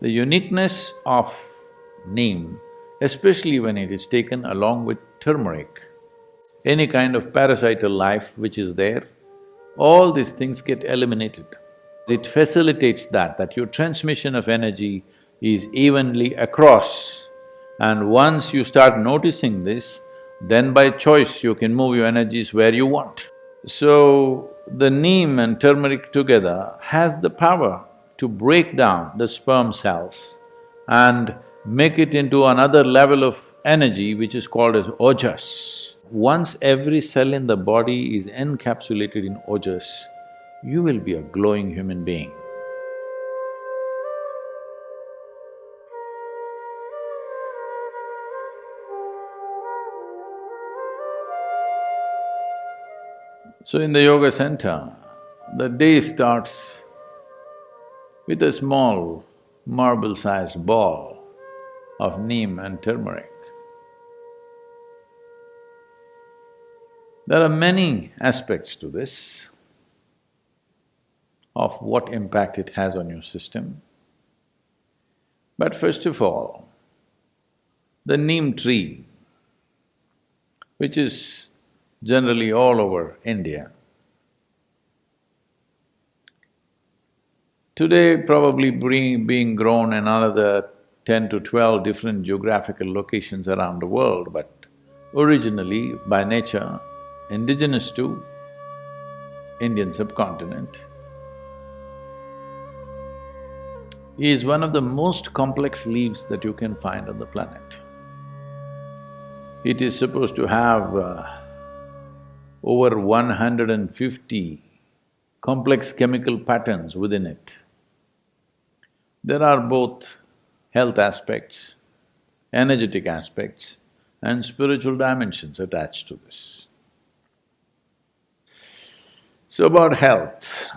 The uniqueness of neem, especially when it is taken along with turmeric, any kind of parasital life which is there, all these things get eliminated. It facilitates that, that your transmission of energy is evenly across. And once you start noticing this, then by choice you can move your energies where you want. So, the neem and turmeric together has the power to break down the sperm cells and make it into another level of energy which is called as ojas. Once every cell in the body is encapsulated in ojas, you will be a glowing human being. So in the yoga center, the day starts with a small marble-sized ball of neem and turmeric. There are many aspects to this of what impact it has on your system. But first of all, the neem tree, which is generally all over India. Today probably being grown in another ten to twelve different geographical locations around the world, but originally by nature, indigenous to Indian subcontinent, is one of the most complex leaves that you can find on the planet. It is supposed to have uh, over 150 complex chemical patterns within it. There are both health aspects, energetic aspects and spiritual dimensions attached to this. So about health,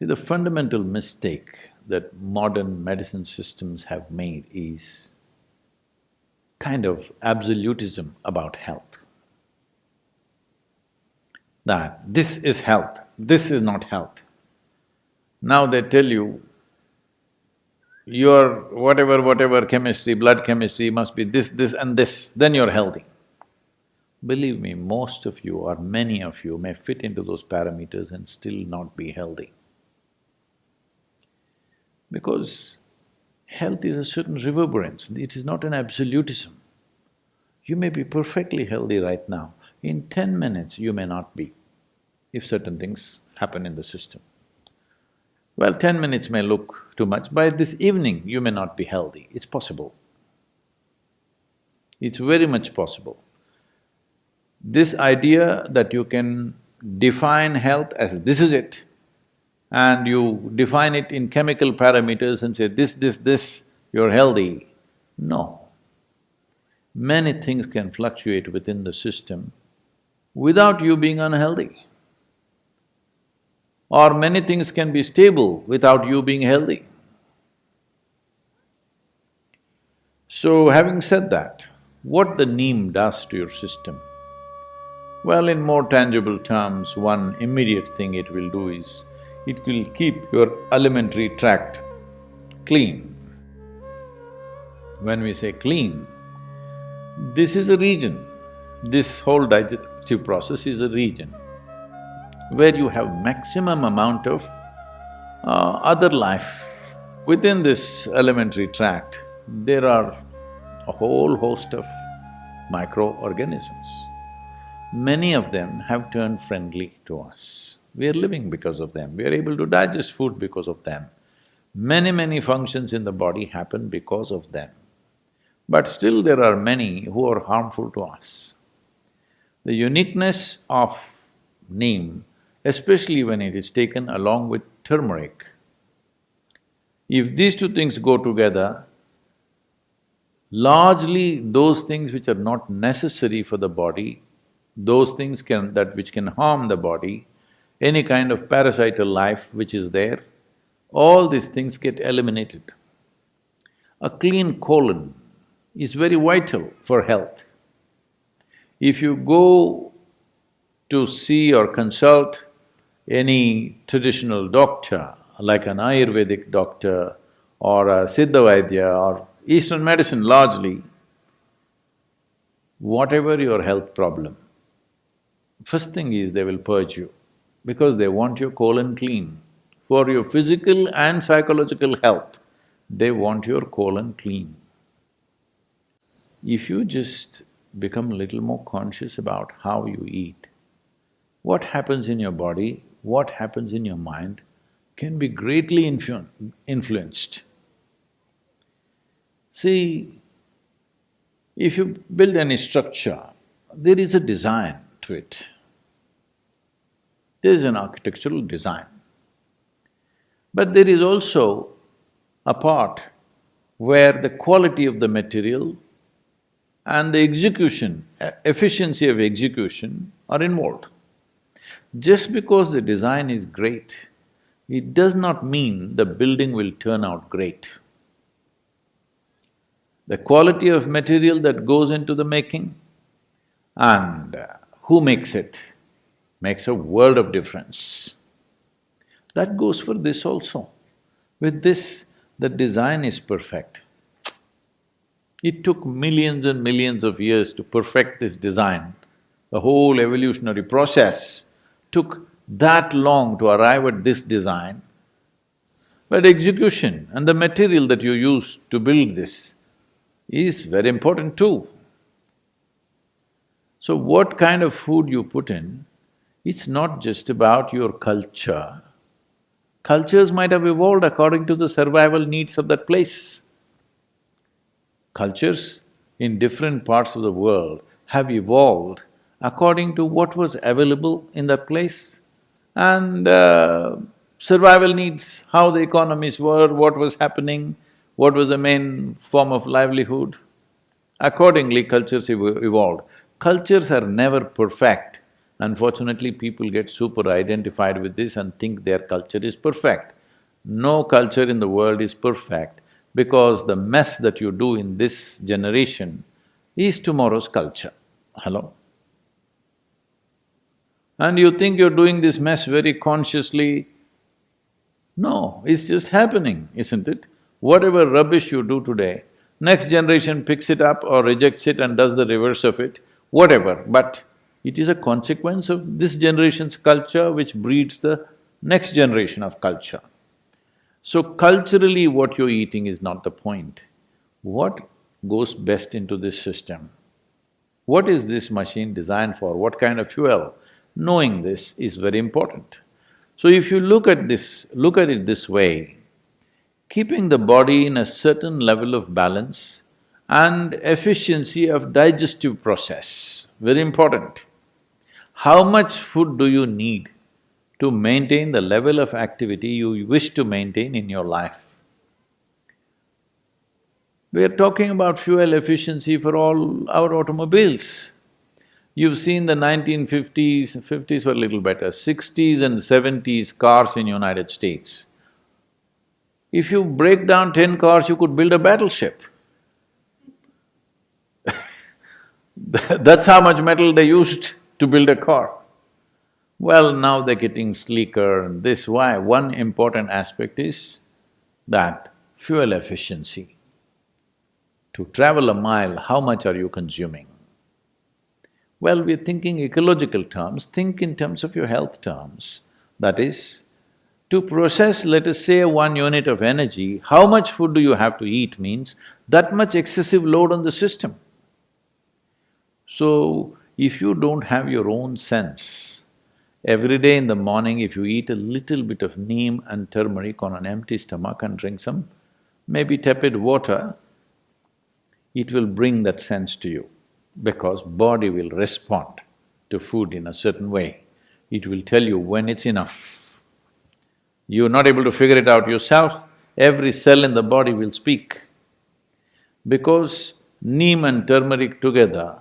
the fundamental mistake that modern medicine systems have made is kind of absolutism about health. That this is health, this is not health. Now they tell you, your whatever, whatever chemistry, blood chemistry must be this, this and this, then you're healthy. Believe me, most of you or many of you may fit into those parameters and still not be healthy. Because Health is a certain reverberance, it is not an absolutism. You may be perfectly healthy right now, in ten minutes you may not be, if certain things happen in the system. Well, ten minutes may look too much, by this evening you may not be healthy, it's possible. It's very much possible. This idea that you can define health as this is it, and you define it in chemical parameters and say this, this, this, you're healthy. No. Many things can fluctuate within the system without you being unhealthy. Or many things can be stable without you being healthy. So having said that, what the neem does to your system? Well, in more tangible terms, one immediate thing it will do is, it will keep your alimentary tract clean. When we say clean, this is a region, this whole digestive process is a region where you have maximum amount of uh, other life. Within this alimentary tract, there are a whole host of microorganisms. Many of them have turned friendly to us. We are living because of them, we are able to digest food because of them. Many, many functions in the body happen because of them. But still there are many who are harmful to us. The uniqueness of neem, especially when it is taken along with turmeric, if these two things go together, largely those things which are not necessary for the body, those things can… that which can harm the body, any kind of parasital life which is there, all these things get eliminated. A clean colon is very vital for health. If you go to see or consult any traditional doctor like an Ayurvedic doctor or a Siddha Vaidya or Eastern medicine largely, whatever your health problem, first thing is they will purge you because they want your colon clean. For your physical and psychological health, they want your colon clean. If you just become a little more conscious about how you eat, what happens in your body, what happens in your mind can be greatly influ influenced. See, if you build any structure, there is a design to it. There is an architectural design. But there is also a part where the quality of the material and the execution, efficiency of execution are involved. Just because the design is great, it does not mean the building will turn out great. The quality of material that goes into the making and uh, who makes it makes a world of difference. That goes for this also. With this, the design is perfect. It took millions and millions of years to perfect this design. The whole evolutionary process took that long to arrive at this design. But execution and the material that you use to build this is very important too. So what kind of food you put in, it's not just about your culture. Cultures might have evolved according to the survival needs of that place cultures in different parts of the world have evolved according to what was available in that place and uh, survival needs, how the economies were, what was happening, what was the main form of livelihood. Accordingly, cultures ev evolved. Cultures are never perfect. Unfortunately, people get super identified with this and think their culture is perfect. No culture in the world is perfect because the mess that you do in this generation is tomorrow's culture. Hello? And you think you're doing this mess very consciously. No, it's just happening, isn't it? Whatever rubbish you do today, next generation picks it up or rejects it and does the reverse of it, whatever, but it is a consequence of this generation's culture which breeds the next generation of culture. So culturally what you're eating is not the point. What goes best into this system? What is this machine designed for? What kind of fuel? Knowing this is very important. So if you look at this… look at it this way, keeping the body in a certain level of balance and efficiency of digestive process, very important. How much food do you need to maintain the level of activity you wish to maintain in your life. We are talking about fuel efficiency for all our automobiles. You've seen the 1950s, 50s were a little better, 60s and 70s cars in United States. If you break down ten cars, you could build a battleship. That's how much metal they used to build a car. Well, now they're getting sleeker and this, why? One important aspect is that fuel efficiency. To travel a mile, how much are you consuming? Well, we're thinking ecological terms, think in terms of your health terms. That is, to process, let us say, one unit of energy, how much food do you have to eat means that much excessive load on the system. So, if you don't have your own sense Every day in the morning, if you eat a little bit of neem and turmeric on an empty stomach and drink some maybe tepid water, it will bring that sense to you because body will respond to food in a certain way. It will tell you when it's enough. You're not able to figure it out yourself, every cell in the body will speak. Because neem and turmeric together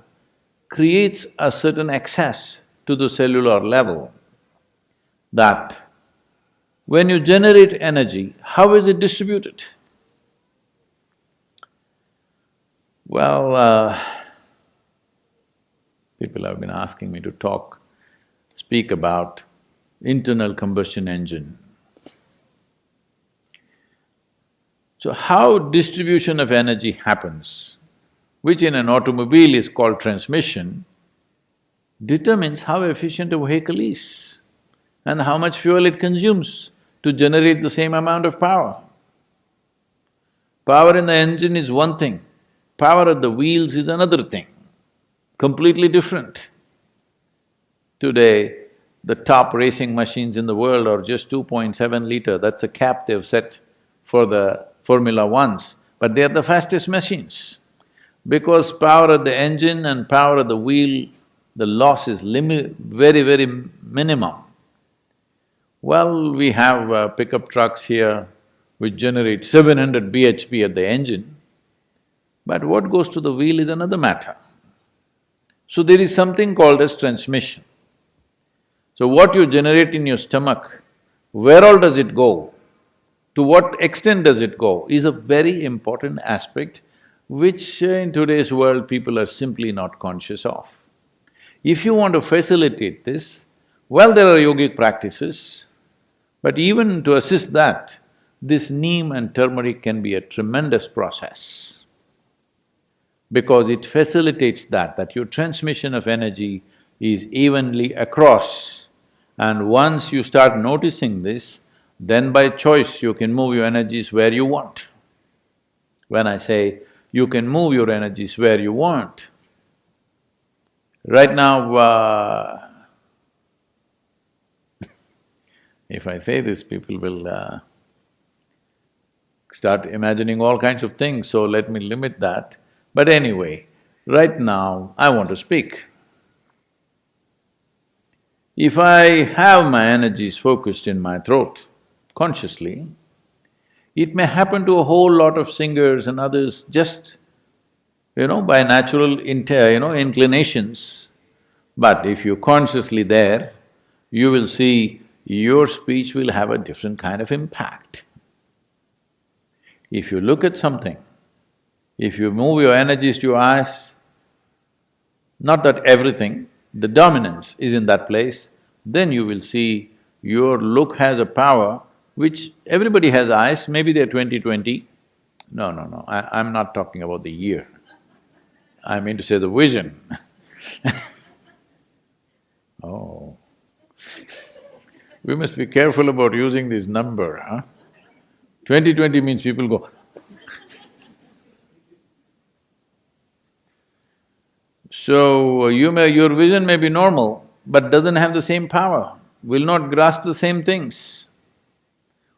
creates a certain excess to the cellular level that when you generate energy, how is it distributed? Well, uh, people have been asking me to talk, speak about internal combustion engine. So how distribution of energy happens, which in an automobile is called transmission, determines how efficient a vehicle is and how much fuel it consumes to generate the same amount of power. Power in the engine is one thing, power at the wheels is another thing, completely different. Today, the top racing machines in the world are just 2.7 liter, that's a cap they've set for the Formula Ones, but they are the fastest machines. Because power at the engine and power at the wheel, the loss is limit… very, very minimum. Well, we have uh, pickup trucks here which generate 700 bhp at the engine, but what goes to the wheel is another matter. So there is something called as transmission. So what you generate in your stomach, where all does it go, to what extent does it go, is a very important aspect which uh, in today's world people are simply not conscious of. If you want to facilitate this, well, there are yogic practices, but even to assist that, this neem and turmeric can be a tremendous process because it facilitates that, that your transmission of energy is evenly across. And once you start noticing this, then by choice you can move your energies where you want. When I say you can move your energies where you want, right now, uh, if I say this, people will uh, start imagining all kinds of things, so let me limit that. But anyway, right now I want to speak. If I have my energies focused in my throat consciously, it may happen to a whole lot of singers and others just, you know, by natural inter, you know, inclinations. But if you're consciously there, you will see your speech will have a different kind of impact. If you look at something if you move your energies to your eyes, not that everything, the dominance is in that place, then you will see your look has a power which everybody has eyes, maybe they're twenty-twenty. No, no, no, I, I'm not talking about the year. I mean to say the vision Oh. We must be careful about using this number, huh? Twenty-twenty means people go, So, uh, you may… your vision may be normal, but doesn't have the same power, will not grasp the same things,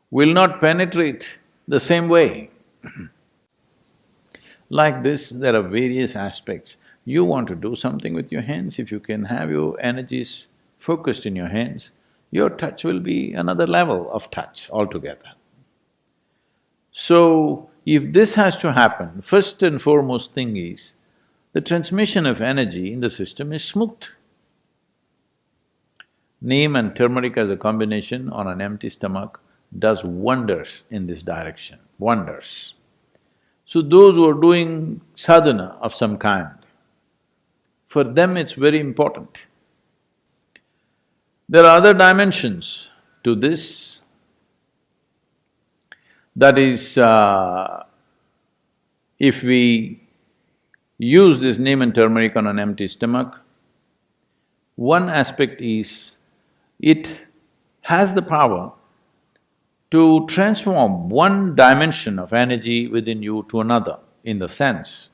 will not penetrate the same way. like this, there are various aspects. You want to do something with your hands, if you can have your energies focused in your hands, your touch will be another level of touch altogether. So, if this has to happen, first and foremost thing is, the transmission of energy in the system is smooth. Neem and turmeric as a combination on an empty stomach does wonders in this direction, wonders. So those who are doing sadhana of some kind, for them it's very important. There are other dimensions to this. That is, uh, if we use this neem and turmeric on an empty stomach. One aspect is, it has the power to transform one dimension of energy within you to another, in the sense.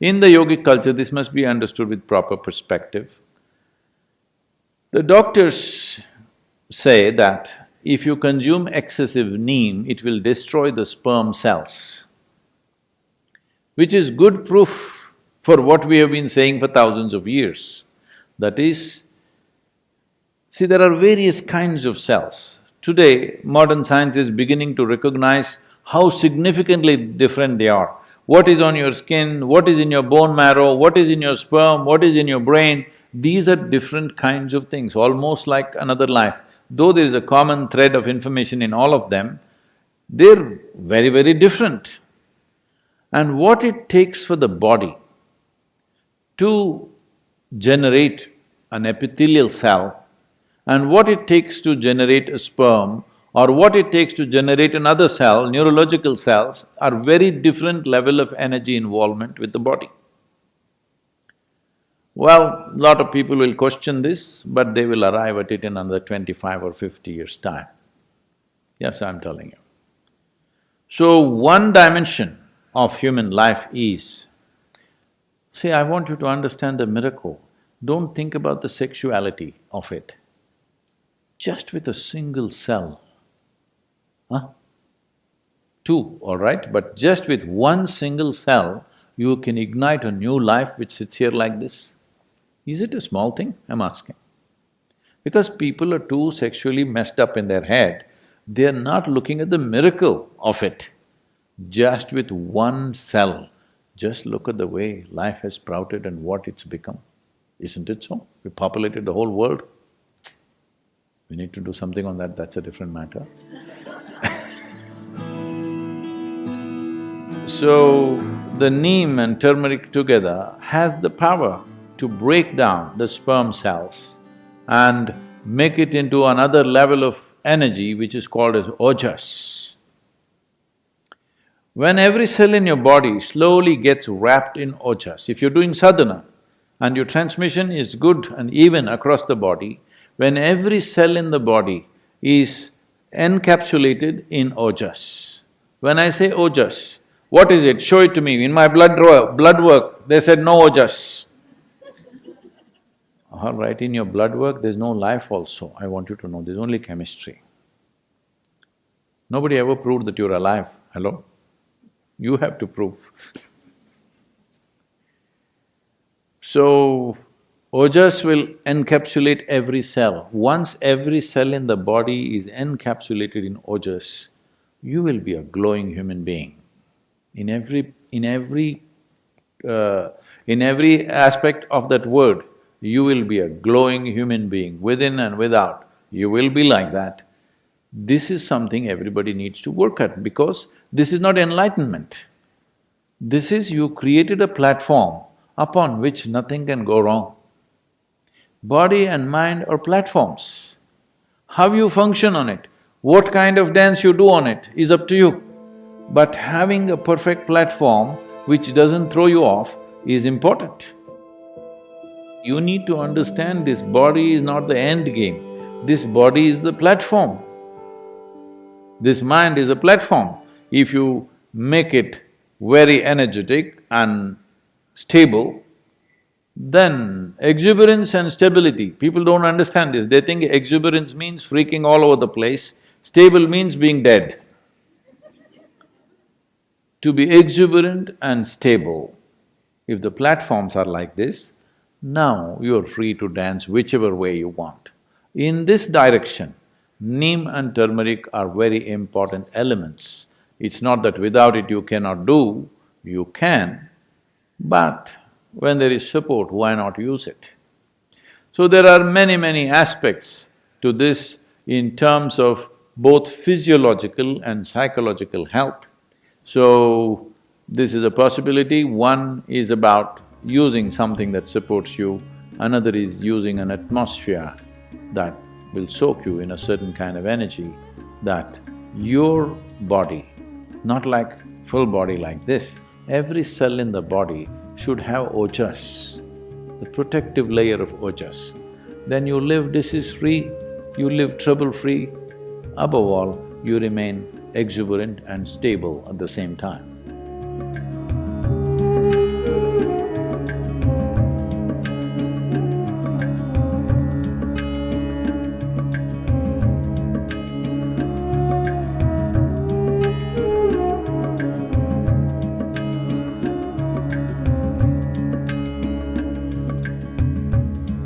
In the yogic culture, this must be understood with proper perspective. The doctors say that if you consume excessive neem, it will destroy the sperm cells, which is good proof for what we have been saying for thousands of years. That is, see there are various kinds of cells. Today, modern science is beginning to recognize how significantly different they are. What is on your skin, what is in your bone marrow, what is in your sperm, what is in your brain, these are different kinds of things, almost like another life. Though there is a common thread of information in all of them, they're very, very different. And what it takes for the body to generate an epithelial cell and what it takes to generate a sperm or what it takes to generate another cell, neurological cells, are very different level of energy involvement with the body. Well, lot of people will question this, but they will arrive at it in another twenty-five or fifty years' time. Yes, I'm telling you. So, one dimension of human life is, see, I want you to understand the miracle. Don't think about the sexuality of it. Just with a single cell, huh? Two, all right, but just with one single cell, you can ignite a new life which sits here like this. Is it a small thing? I'm asking. Because people are too sexually messed up in their head, they're not looking at the miracle of it. Just with one cell, just look at the way life has sprouted and what it's become. Isn't it so? We populated the whole world. We need to do something on that, that's a different matter. so, the neem and turmeric together has the power to break down the sperm cells and make it into another level of energy which is called as ojas. When every cell in your body slowly gets wrapped in ojas, if you're doing sadhana and your transmission is good and even across the body, when every cell in the body is encapsulated in ojas. When I say ojas, what is it? Show it to me. In my blood blood work, they said no ojas. All right, in your blood work, there's no life also, I want you to know, there's only chemistry. Nobody ever proved that you're alive, hello? You have to prove So, ojas will encapsulate every cell. Once every cell in the body is encapsulated in ojas, you will be a glowing human being. In every… in every… Uh, in every aspect of that word, you will be a glowing human being, within and without, you will be like that. This is something everybody needs to work at because this is not enlightenment. This is you created a platform upon which nothing can go wrong. Body and mind are platforms. How you function on it, what kind of dance you do on it is up to you. But having a perfect platform which doesn't throw you off is important. You need to understand this body is not the end game, this body is the platform. This mind is a platform. If you make it very energetic and stable, then exuberance and stability, people don't understand this, they think exuberance means freaking all over the place, stable means being dead. To be exuberant and stable, if the platforms are like this, now you're free to dance whichever way you want. In this direction, neem and turmeric are very important elements. It's not that without it you cannot do, you can, but when there is support, why not use it? So there are many, many aspects to this in terms of both physiological and psychological health. So, this is a possibility. One is about using something that supports you, another is using an atmosphere that will soak you in a certain kind of energy that your body, not like full body like this, every cell in the body should have ojas, the protective layer of ojas. Then you live disease-free, you live trouble-free, above all, you remain exuberant and stable at the same time.